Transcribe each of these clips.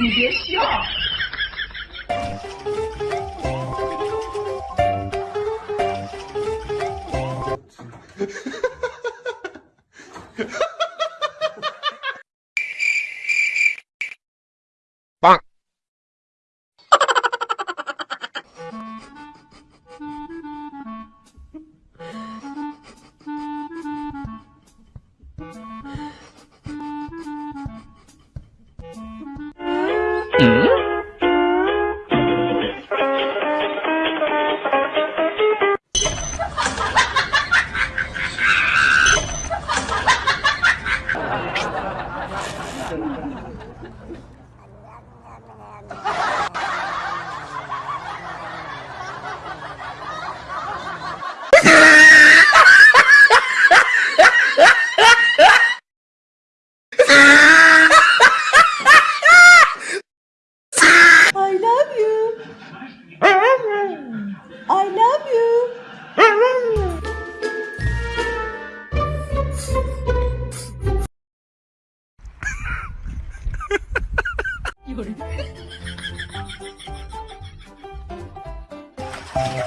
你别笑。Mm-hmm. what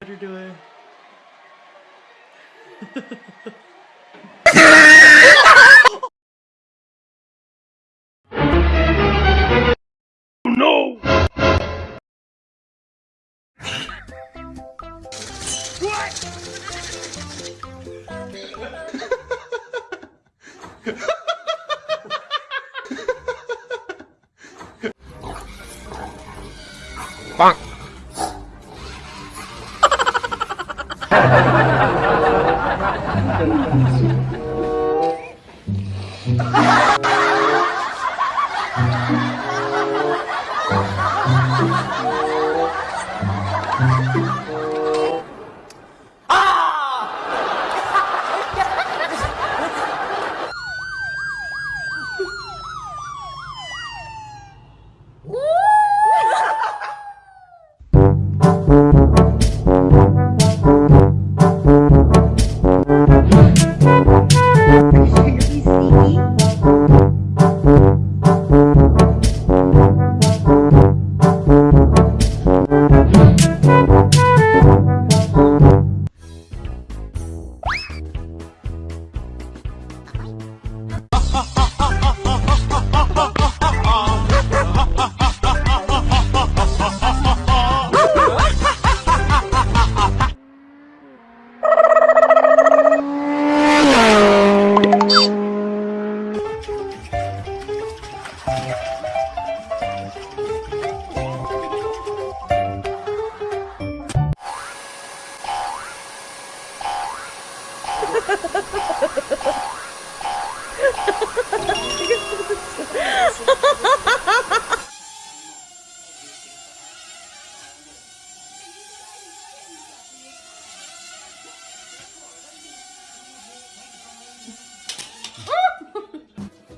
Better do doing? 빵!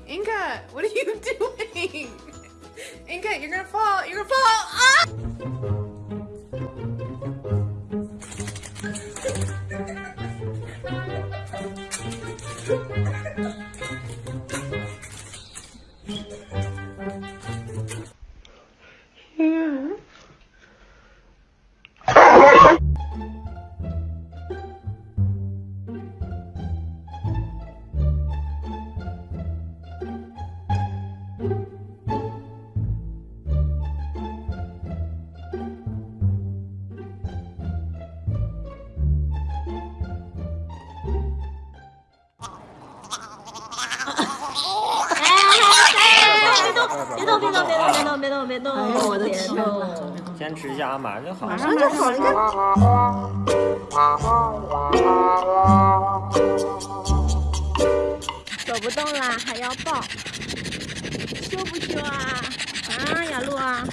Inka, what are you doing? Inka, you're gonna fall. You're gonna fall. 别动，别动！别动，别动，别动，别动哎呦我的天坚持一下啊，马上就好。马上就好了，你看。走不动啦，还要抱，羞不羞啊？啊，雅露啊！